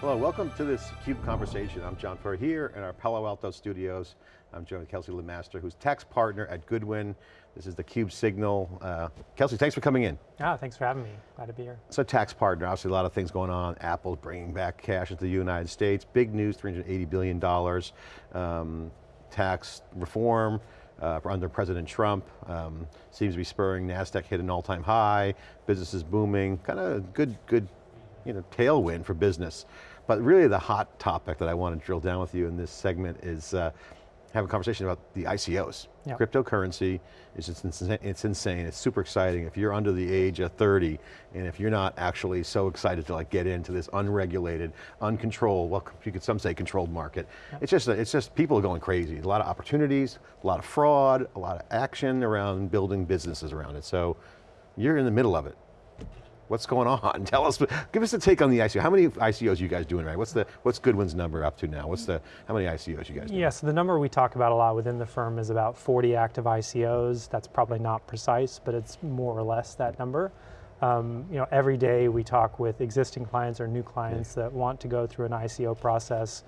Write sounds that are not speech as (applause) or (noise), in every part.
Hello, welcome to this CUBE conversation. I'm John Furrier here in our Palo Alto studios. I'm joined with Kelsey Lemaster, who's tax partner at Goodwin. This is the CUBE signal. Uh, Kelsey, thanks for coming in. Ah, thanks for having me, glad to be here. So tax partner, obviously a lot of things going on. Apple's bringing back cash into the United States. Big news, $380 billion. Um, tax reform, uh, under President Trump. Um, seems to be spurring NASDAQ hit an all-time high, businesses booming, kind of good, good you know, tailwind for business. But really the hot topic that I want to drill down with you in this segment is uh, have a conversation about the ICOs. Yep. Cryptocurrency is just insane, it's insane, it's super exciting. If you're under the age of 30, and if you're not actually so excited to like get into this unregulated, uncontrolled, well, you could some say controlled market, yep. it's just, it's just people are going crazy. A lot of opportunities, a lot of fraud, a lot of action around building businesses around it. So you're in the middle of it. What's going on? (laughs) Tell us, give us a take on the ICO. How many ICOs you guys doing right? What's the, what's Goodwin's number up to now? What's the, how many ICOs you guys doing? Yeah, so the number we talk about a lot within the firm is about 40 active ICOs. That's probably not precise, but it's more or less that number. Um, you know, every day we talk with existing clients or new clients yeah. that want to go through an ICO process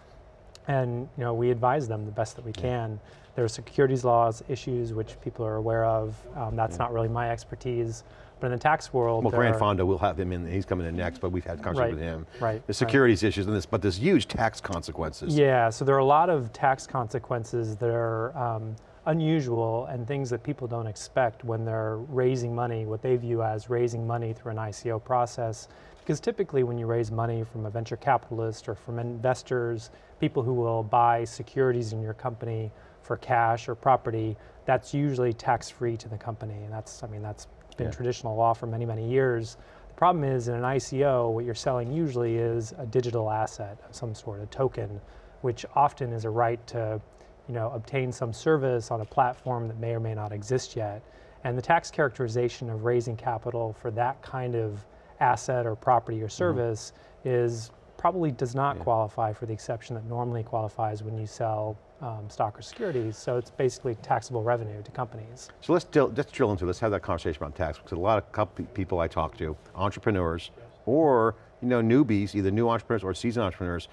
and you know, we advise them the best that we yeah. can. There are securities laws issues which people are aware of. Um, that's yeah. not really my expertise. But in the tax world, well, Grant Fondo, we'll have him in. He's coming in next, but we've had conversations right, with him. Right. The securities right. issues and this, but there's huge tax consequences. Yeah. So there are a lot of tax consequences that are um, unusual and things that people don't expect when they're raising money, what they view as raising money through an ICO process. Because typically when you raise money from a venture capitalist or from investors, people who will buy securities in your company for cash or property, that's usually tax-free to the company. And that's, I mean, that's been yeah. traditional law for many, many years. The problem is in an ICO, what you're selling usually is a digital asset of some sort, a token, which often is a right to you know, obtain some service on a platform that may or may not exist yet. And the tax characterization of raising capital for that kind of asset or property or mm-hmm. service mm -hmm. is probably does not yeah. qualify for the exception that normally qualifies when you sell um, stock or securities, so it's basically taxable revenue to companies. So let's, drill, let's drill into, let's have that conversation about tax, because a lot of people I talk to, entrepreneurs, or you know, newbies, either new entrepreneurs or seasoned entrepreneurs,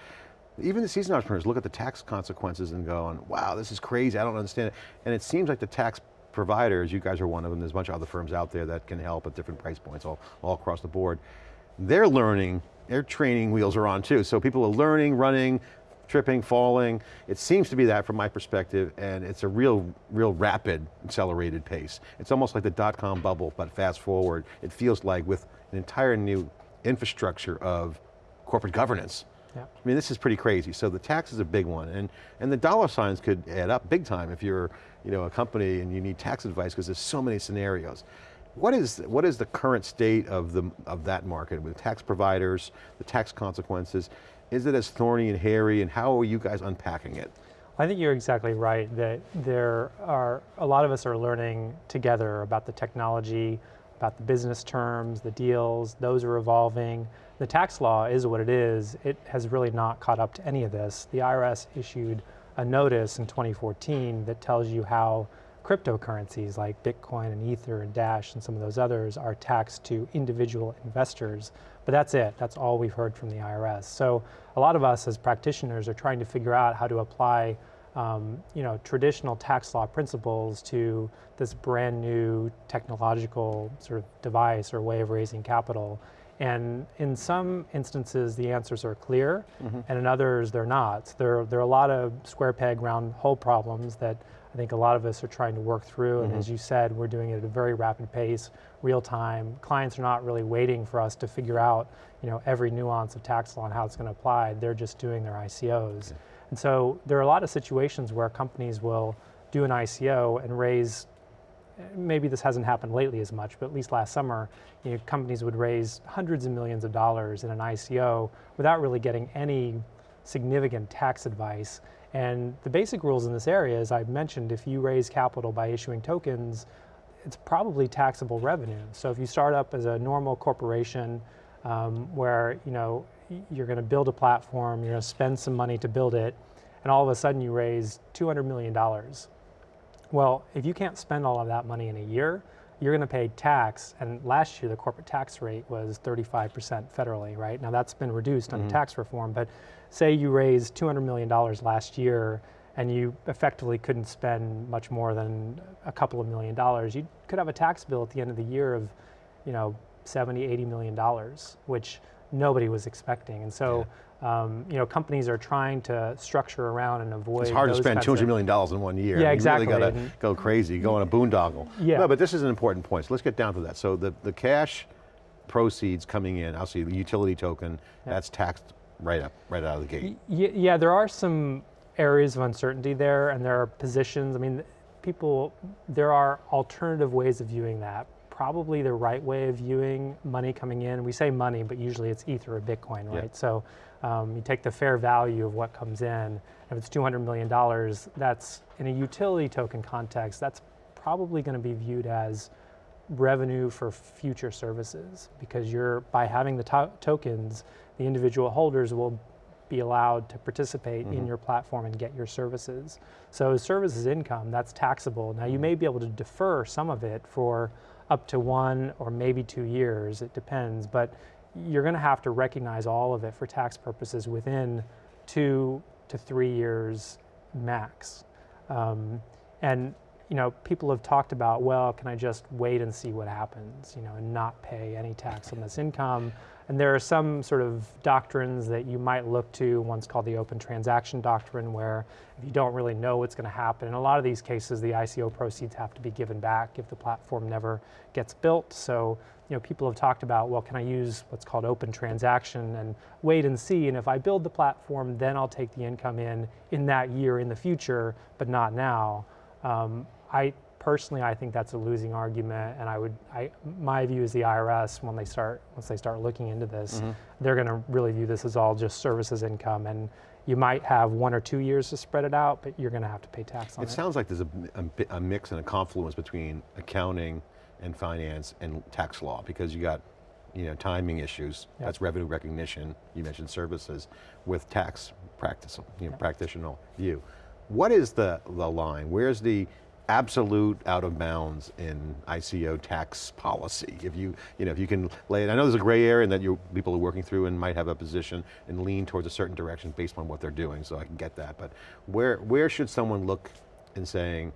even the seasoned entrepreneurs look at the tax consequences and going, wow, this is crazy, I don't understand it. And it seems like the tax providers, you guys are one of them, there's a bunch of other firms out there that can help at different price points all, all across the board. They're learning, their training wheels are on too, so people are learning, running, tripping, falling. It seems to be that from my perspective, and it's a real, real rapid, accelerated pace. It's almost like the dot-com bubble, but fast forward, it feels like with an entire new infrastructure of corporate governance. Yeah. I mean, this is pretty crazy. So the tax is a big one, and, and the dollar signs could add up big time if you're you know, a company and you need tax advice because there's so many scenarios. What is, what is the current state of, the, of that market with tax providers, the tax consequences? Is it as thorny and hairy and how are you guys unpacking it? I think you're exactly right that there are, a lot of us are learning together about the technology, about the business terms, the deals, those are evolving. The tax law is what it is. It has really not caught up to any of this. The IRS issued a notice in 2014 that tells you how cryptocurrencies like Bitcoin and Ether and Dash and some of those others are taxed to individual investors. But that's it, that's all we've heard from the IRS. So a lot of us as practitioners are trying to figure out how to apply um, you know, traditional tax law principles to this brand new technological sort of device or way of raising capital. And in some instances, the answers are clear, mm -hmm. and in others, they're not. There, there are a lot of square peg, round hole problems that I think a lot of us are trying to work through, mm -hmm. and as mm-hmm. you said, we're doing it at a very rapid pace, real time. Clients are not really waiting for us to figure out you know, every nuance of tax law and how it's going to apply. They're just doing their ICOs. Okay. And so there are a lot of situations where companies will do an ICO and raise maybe this hasn't happened lately as much, but at least last summer, you know, companies would raise hundreds of millions of dollars in an ICO without really getting any significant tax advice. And the basic rules in this area, as I've mentioned, if you raise capital by issuing tokens, it's probably taxable revenue. So if you start up as a normal corporation um, where you know, you're going to build a platform, you're going to spend some money to build it, and all of a sudden you raise $200 million well, if you can't spend all of that money in a year, you're going to pay tax, and last year the corporate tax rate was 35% federally, right? Now that's been reduced under mm-hmm. tax reform, but say you raised $200 million last year and you effectively couldn't spend much more than a couple of million dollars, you could have a tax bill at the end of the year of, you know, 70, 80 million dollars, which nobody was expecting. And so, um, you know, companies are trying to structure around and avoid. It's hard to spend kinds $200 of- million dollars in one year. Yeah, You exactly, really got to and- go crazy, go on a boondoggle. Yeah. No, but this is an important point, so let's get down to that. So the, the cash proceeds coming in, ICO the utility token, that's taxed right up, right out of the gate. Y- yeah, there are some areas of uncertainty there, and there are positions. I mean, people, there are alternative ways of viewing that. Probably the right way of viewing money coming in. We say money, but usually it's Ether or Bitcoin, Yeah. right? So um, you take the fair value of what comes in. If it's $200 million, that's in a utility token context, that's probably going to be viewed as revenue for future services because you're by having the to- tokens the individual holders will be allowed to participate in your platform and get your services so services income that's taxable now you may be able to defer some of it for up to one or maybe two years it depends but you're going to have to recognize all of it for tax purposes within two to three years max. Um, and you know, people have talked about, well, can I just wait and see what happens, you know, and not pay any tax on this income? And there are some sort of doctrines that you might look to. One's called the open transaction doctrine, where if you don't really know what's going to happen, in a lot of these cases, the ICO proceeds have to be given back if the platform never gets built. So, you know, people have talked about, well, can I use what's called open transaction and wait and see? And if I build the platform, then I'll take the income in in that year in the future, but not now. Um, I personally, I think that's a losing argument, and I would, I, my view is the IRS when they start, once they start looking into this, mm-hmm. they're going to really view this as all just services income, and you might have one or two years to spread it out, but you're going to have to pay tax on It it. sounds like there's a, a a mix and a confluence between accounting and finance and tax law because you got you know, timing issues, Yep. that's revenue recognition, you mentioned services, with tax practice, you know, practitioner view. What is the, the line? Where's the absolute out of bounds in ICO tax policy? If you, you know, if you can lay it, I know there's a gray area and that you people are working through and might have a position and lean towards a certain direction based on what they're doing, so I can get that. But where, where should someone look in saying,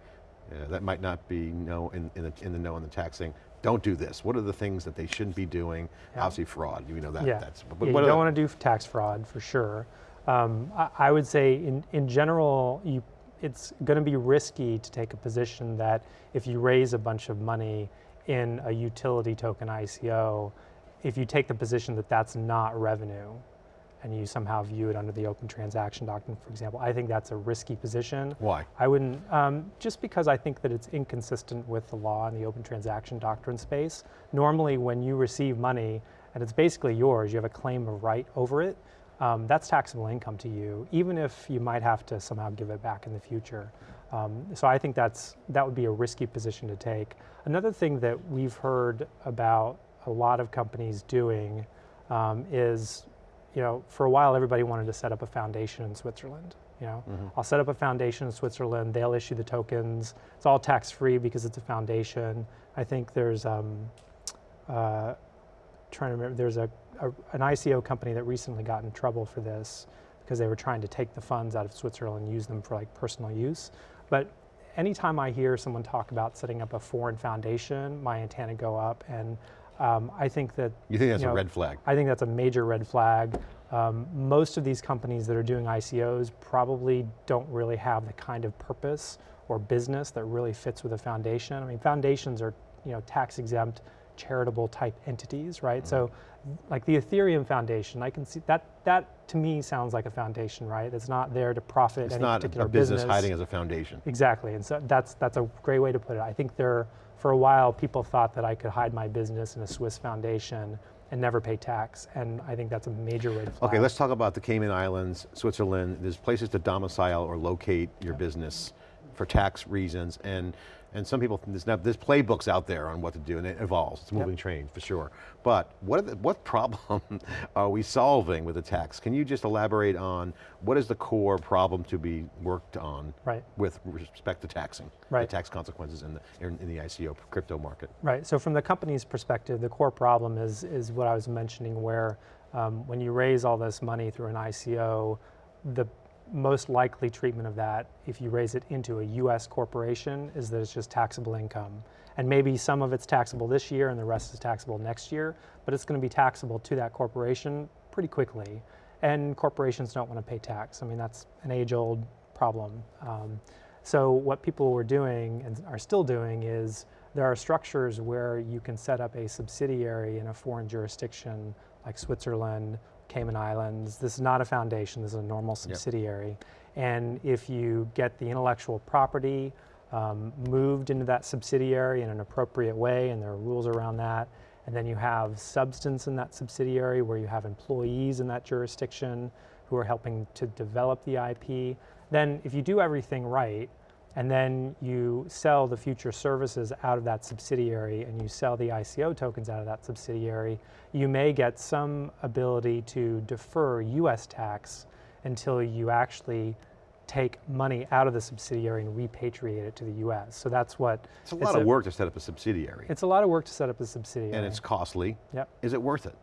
uh, that might not be no in, in, the, in the know in the taxing, don't do this. What are the things that they shouldn't be doing? Yeah. Obviously fraud, you know that. yeah, That's, but Yeah, you don't the- want to do tax fraud for sure. Um, I, I would say in, in general, you, it's going to be risky to take a position that if you raise a bunch of money in a utility token ICO, if you take the position that that's not revenue and you somehow view it under the open transaction doctrine, for example, I think that's a risky position. Why? I wouldn't, um, just because I think that it's inconsistent with the law in the open transaction doctrine space. Normally, when you receive money and it's basically yours, you have a claim of right over it, um, that's taxable income to you, even if you might have to somehow give it back in the future. Um, so I think that's, that would be a risky position to take. Another thing that we've heard about a lot of companies doing um, is, you know, for a while everybody wanted to set up a foundation in Switzerland. You know, I'll set up a foundation in Switzerland. They'll issue the tokens. It's all tax free because it's a foundation. I think there's um, uh, trying to remember. There's a, a an ICO company that recently got in trouble for this because they were trying to take the funds out of Switzerland and use them for like personal use. But anytime I hear someone talk about setting up a foreign foundation, my antenna go up, and um, I think that You think that's you a red flag? I think that's a major red flag. Um, most of these companies that are doing ICOs probably don't really have the kind of purpose or business that really fits with a foundation. I mean, foundations are you know tax exempt, charitable type entities, right? Mm-hmm. So, like the Ethereum Foundation, I can see that that to me sounds like a foundation, right? It's not there to profit It's any not particular a business hiding as a foundation. Exactly, and so that's that's a great way to put it. I think there, for a while, people thought that I could hide my business in a Swiss foundation and never pay tax, and I think that's a major red flag. Okay, let's talk about the Cayman Islands, Switzerland. There's places to domicile or locate your business. for tax reasons, and and some people, there's, now, there's playbooks out there on what to do, and it evolves, it's a moving train, for sure. But what, are the, what problem (laughs) are we solving with the tax? Can you just elaborate on what is the core problem to be worked on Right. with respect to taxing? Right. The tax consequences in the, in, in the ICO crypto market. Right, so from the company's perspective, the core problem is, is what I was mentioning where um, when you raise all this money through an ICO, the most likely treatment of that, if you raise it into a US corporation, is that it's just taxable income. And maybe some of it's taxable this year and the rest is taxable next year, but it's going to be taxable to that corporation pretty quickly. And corporations don't want to pay tax. I mean, that's an age old problem. Um, so, what people were doing and are still doing is there are structures where you can set up a subsidiary in a foreign jurisdiction like Switzerland, Cayman Islands. This is not a foundation, this is a normal subsidiary. And if you get the intellectual property um, moved into that subsidiary in an appropriate way, and there are rules around that, and then you have substance in that subsidiary where you have employees in that jurisdiction who are helping to develop the IP, then if you do everything right, and then you sell the future services out of that subsidiary and you sell the ICO tokens out of that subsidiary, you may get some ability to defer US tax until you actually take money out of the subsidiary and repatriate it to the US. So that's what It's a lot of work to set up a subsidiary. It's a lot of work to set up a subsidiary. and it's costly. Yep. Is it worth it?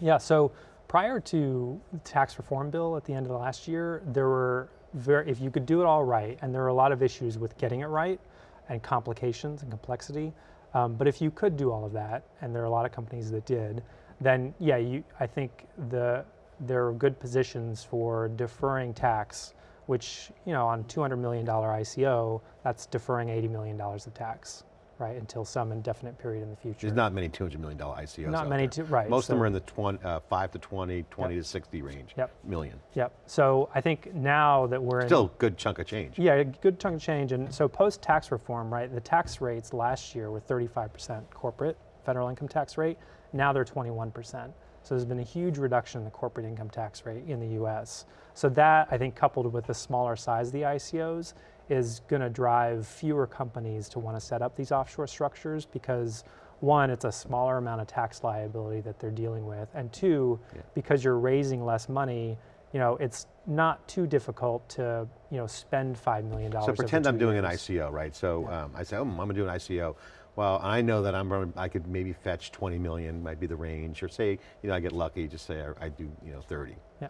Yeah, so prior to the tax reform bill at the end of the last year, there were very, if you could do it all right, and there are a lot of issues with getting it right and complications and complexity, um, but if you could do all of that, and there are a lot of companies that did, then yeah, you, I think the, there are good positions for deferring tax, which, you know, on $200 million ICO, that's deferring $80 million of tax, right, until some indefinite period in the future. There's not many $200 million ICOs Not many right, Most of them are in the 20, uh, 5 to 20, 20 to 60 range. Yep. Million. Yep. So I think now that we're in Still a good chunk of change. Yeah, a good chunk of change. And so post tax reform, right, the tax rates last year were 35% corporate federal income tax rate. Now they're 21%. So there's been a huge reduction in the corporate income tax rate in the US. So that, I think, coupled with the smaller size of the ICOs, is going to drive fewer companies to want to set up these offshore structures because one, it's a smaller amount of tax liability that they're dealing with, and two, Yeah. because you're raising less money, you know, it's not too difficult to, you know, spend five million dollars. So pretend I'm doing an. ICO, right? So um, I say, oh, I'm going to do an ICO. Well, I know that I'm I could maybe fetch 20 million, might be the range, or say, you know, I get lucky, just say I, I do, you know, 30. Yeah.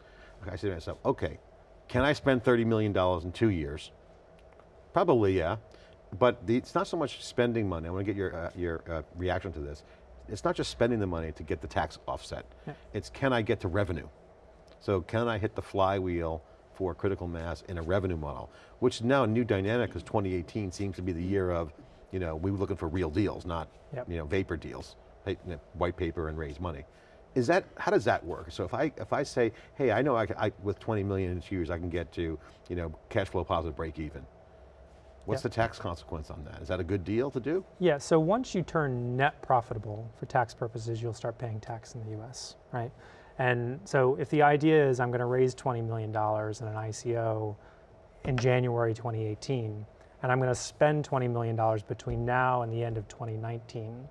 I say to myself, okay, can I spend $30 million in two years? Probably, yeah. But the, it's not so much spending money. I want to get your, uh, your uh, reaction to this. It's not just spending the money to get the tax offset. Yeah. It's can I get to revenue? So can I hit the flywheel for critical mass in a revenue model? Which is now a new dynamic because 2018 seems to be the year of, you know, we were looking for real deals, not, Yep. you know, vapor deals, pa- you know, white paper and raise money. Is that, how does that work? So if I, if I say, hey, I know I, I with 20 million in two years, I can get to, you know, cash flow positive break even. What's the tax consequence on that? Is that a good deal to do? Yeah, so once you turn net profitable for tax purposes, you'll start paying tax in the US, right? And so if the idea is I'm going to raise $20 million in an ICO in January 2018, and I'm going to spend $20 million between now and the end of 2019,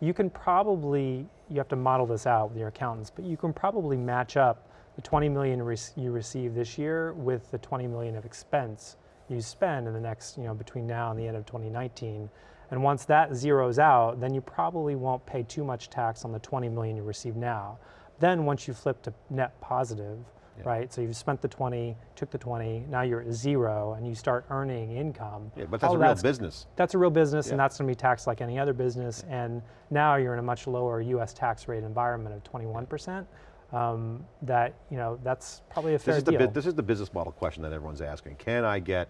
you can probably, you have to model this out with your accountants, but you can probably match up the 20 million you receive this year with the 20 million of expense you spend in the next, you know, between now and the end of 2019. And once that zeroes out, then you probably won't pay too much tax on the 20 million you receive now. Then once you flip to net positive, Yeah. right? So you've spent the 20, took the 20, now you're at zero and you start earning income. Yeah, but that's all a real that's- business. that's a real business and that's going to be taxed like any other business. And now you're in a much lower US tax rate environment of 21%. Um, that, you know, that's probably a fair This is, deal. bu- this is the business model question that everyone's asking. Can I get,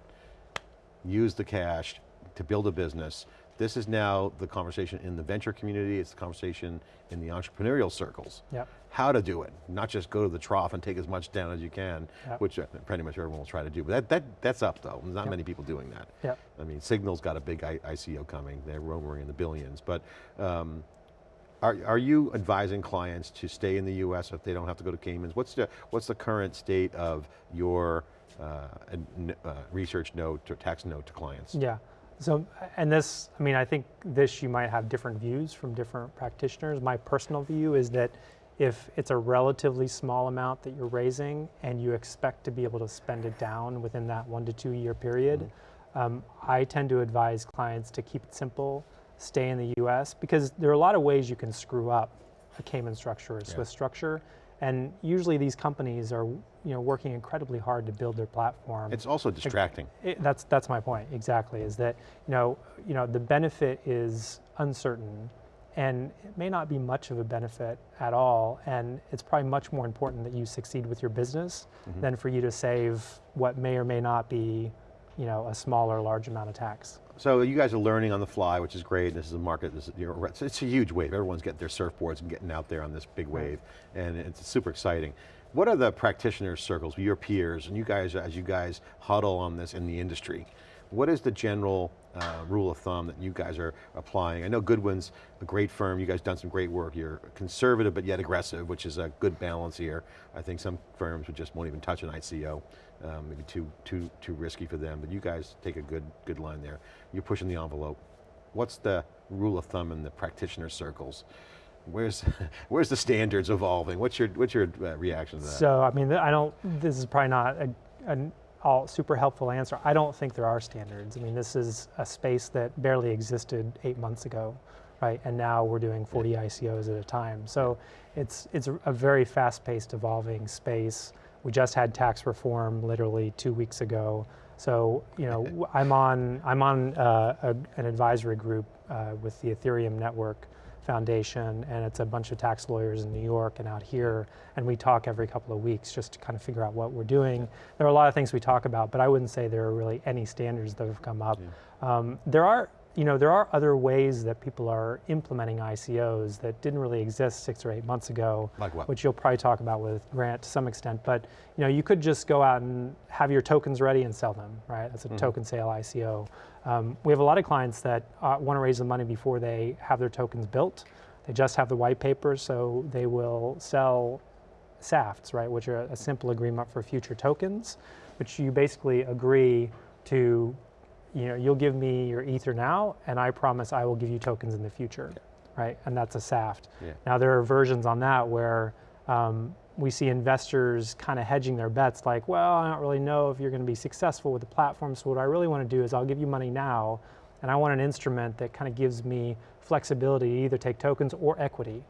use the cash to build a business? This is now the conversation in the venture community, it's the conversation in the entrepreneurial circles. Yep. How to do it, not just go to the trough and take as much down as you can, Yep. which uh, pretty much everyone will try to do. But that, that, that's up though, there's not Yep. many people doing that. Yep. I mean, Signal's got a big I ICO coming, they're rumoring in the billions, but um, are, are you advising clients to stay in the US if they don't have to go to Caymans? What's the, what's the current state of your Uh, uh, research note or tax note to clients. Yeah. So, and this, I mean, I think this you might have different views from different practitioners. My personal view is that if it's a relatively small amount that you're raising and you expect to be able to spend it down within that one to two year period, mm-hmm. um, I tend to advise clients to keep it simple, stay in the US, because there are a lot of ways you can screw up a Cayman structure or a Swiss structure. And usually these companies are you know, working incredibly hard to build their platform. It's also distracting. It, that's that's my point exactly. Is that you know you know the benefit is uncertain, and it may not be much of a benefit at all. And it's probably much more important that you succeed with your business mm-hmm. than for you to save what may or may not be, you know, a small or large amount of tax. So you guys are learning on the fly, which is great. This is a market, this is, you know, it's, it's a huge wave. Everyone's getting their surfboards and getting out there on this big wave, and it's super exciting. What are the practitioner circles, your peers, and you guys, as you guys huddle on this in the industry, what is the general uh, rule of thumb that you guys are applying? I know Goodwin's a great firm, you guys done some great work. You're conservative but yet aggressive, which is a good balance here. I think some firms would just won't even touch an ICO, um, maybe too, too, too risky for them, but you guys take a good, good line there. You're pushing the envelope. What's the rule of thumb in the practitioner circles? Where's, (laughs) where's the standards evolving? What's your, what's your uh, reaction to that? So I mean, I don't. This is probably not a, an all super helpful answer. I don't think there are standards. I mean, this is a space that barely existed eight months ago, right? And now we're doing 40 ICOs at a time. So it's it's a, very fast-paced, evolving space. We just had tax reform literally two weeks ago. So you know, (laughs) I'm on I'm on uh, a, an advisory group uh, with the Ethereum Network Foundation, and it's a bunch of tax lawyers in New York and out here, and we talk every couple of weeks just to kind of figure out what we're doing. There are a lot of things we talk about, but I wouldn't say there are really any standards that have come up. Um, there are, you know, there are other ways that people are implementing ICOs that didn't really exist six or eight months ago, Like what? which you'll probably talk about with Grant to some extent. But you know, you could just go out and have your tokens ready and sell them, right? That's a token sale ICO. Um, we have a lot of clients that uh, want to raise the money before they have their tokens built. They just have the white paper, so they will sell SAFTs, right, which are a simple agreement for future tokens, which you basically agree to, you know, you'll give me your Ether now, and I promise I will give you tokens in the future, right? And that's a SAFT. Yeah. Now there are versions on that where um, we see investors kind of hedging their bets, like, well, I don't really know if you're going to be successful with the platform. So what I really want to do is I'll give you money now, and I want an instrument that kind of gives me flexibility to either take tokens or equity.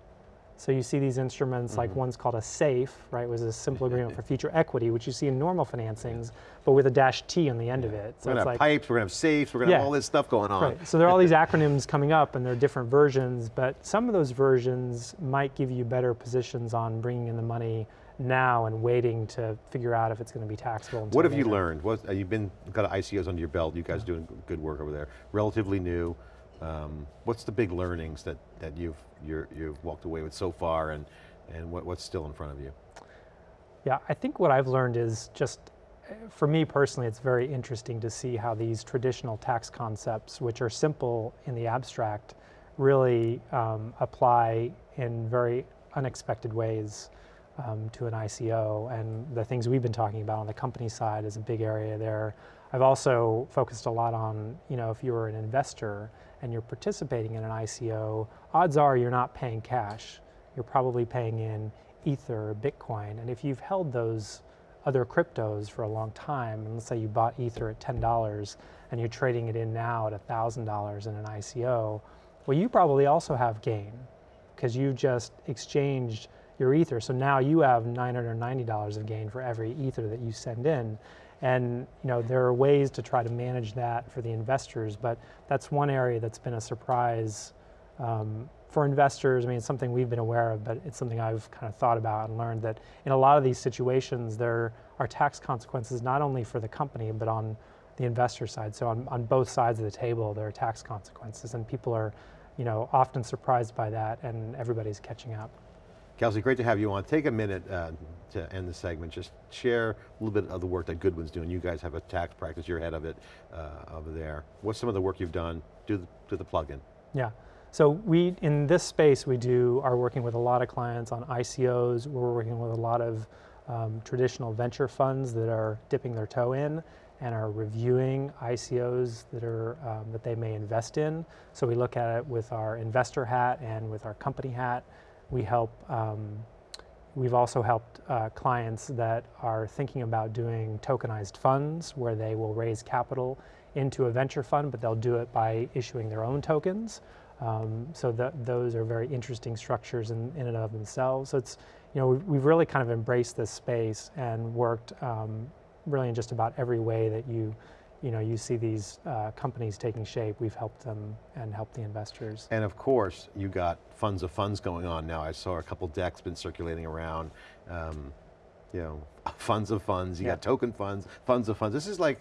So you see these instruments, like one's called a SAFE, right, It was a simple agreement (laughs) for future equity, which you see in normal financings, but with a dash T on the end of it. So We're it's gonna have like, pipes, we're gonna have safes, we're gonna have all this stuff going on. Right. So there are all these (laughs) acronyms coming up, and there are different versions. But some of those versions might give you better positions on bringing in the money now and waiting to figure out if it's going to be taxable. What have you learned? What, uh, you've been, got ICOs under your belt, you guys doing good work over there, relatively new. Um, what's the big learnings that, that you've, you're, you've walked away with so far and, and what, what's still in front of you? Yeah, I think what I've learned is just, uh, for me personally, it's very interesting to see how these traditional tax concepts, which are simple in the abstract, really um, apply in very unexpected ways um, to an ICO. And the things we've been talking about on the company side is a big area there. I've also focused a lot on, you know, if you're an investor and you're participating in an ICO, odds are you're not paying cash. You're probably paying in Ether Bitcoin. And if you've held those other cryptos for a long time, and let's say you bought Ether at $10 and you're trading it in now at $1,000 in an ICO, well, you probably also have gain because you just exchanged your Ether. So now you have $990 of gain for every Ether that you send in. And you know there are ways to try to manage that for the investors, but that's one area that's been a surprise um, for investors. I mean, it's something we've been aware of, but it's something I've kind of thought about and learned that in a lot of these situations, there are tax consequences not only for the company, but on the investor side. So on, on both sides of the table, there are tax consequences, and people are, you know, often surprised by that, and everybody's catching up. Kelsey, great to have you on. Take a minute uh, to end the segment. Just share a little bit of the work that Goodwin's doing. You guys have a tax practice, you're head of it uh, over there. What's some of the work you've done? Do the, do the plug-in. Yeah. So we, in this space, we do are working with a lot of clients on ICOs. We're working with a lot of um, traditional venture funds that are dipping their toe in and are reviewing ICOs that are um, that they may invest in. So we look at it with our investor hat and with our company hat. We help. Um, we've also helped uh, clients that are thinking about doing tokenized funds, where they will raise capital into a venture fund, but they'll do it by issuing their own tokens. Um, so those are very interesting structures in, in and of themselves. So it's you know we've, we've really kind of embraced this space and worked um, really in just about every way that you, you know, you see these uh, companies taking shape. We've helped them and helped the investors. And of course, you got funds of funds going on now. I saw a couple decks been circulating around. Um, you know, (laughs) funds of funds. You Yeah. got token funds, funds of funds. This is like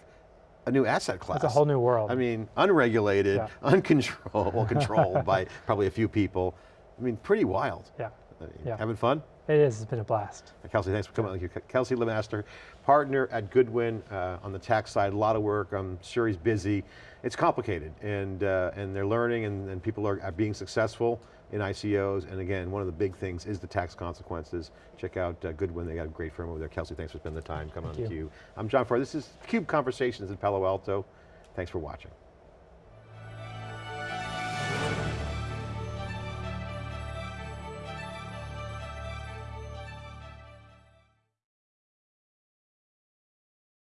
a new asset class. It's a whole new world. I mean, unregulated, Yeah. (laughs) uncontrolled, well, controlled by (laughs) probably a few people. I mean, pretty wild. yeah, I mean, Yeah. Having fun? It is. It's been a blast. Kelsey, thanks for coming. on. Kelsey Lemaster, partner at Goodwin uh, on the tax side. A lot of work. I'm sure he's busy. It's complicated, and uh, and they're learning, and, and people are, are being successful in ICOs. And again, one of the big things is the tax consequences. Check out uh, Goodwin. They got a great firm over there. Kelsey, thanks for spending the time coming Thank on you. theCUBE. I'm John Furrier. This is CUBE Conversations in Palo Alto. Thanks for watching.